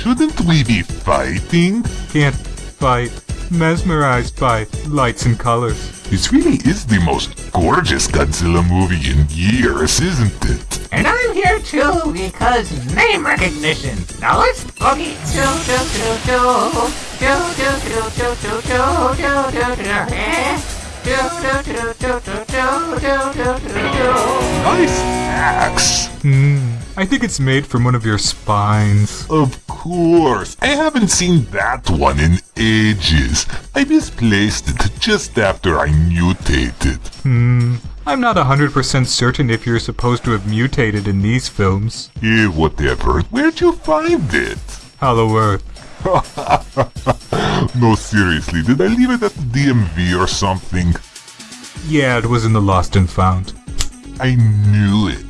Shouldn't we be fighting? Can't fight. Mesmerized by lights and colors. This really is the most gorgeous Godzilla movie in years, isn't it? And I'm here too because name recognition. Now let's boogie. Do do do do do do do do do do do do do. Eh? Do do do do do do do do do do. Nice axe. Hmm. I think it's made from one of your spines. Of course. I haven't seen that one in ages. I misplaced it just after I mutated. Hmm. I'm not 100% certain if you're supposed to have mutated in these films. Eh, whatever. Where'd you find it? Hollow Earth. no, seriously, did I leave it at the DMV or something? Yeah, it was in the Lost and Found. I knew it.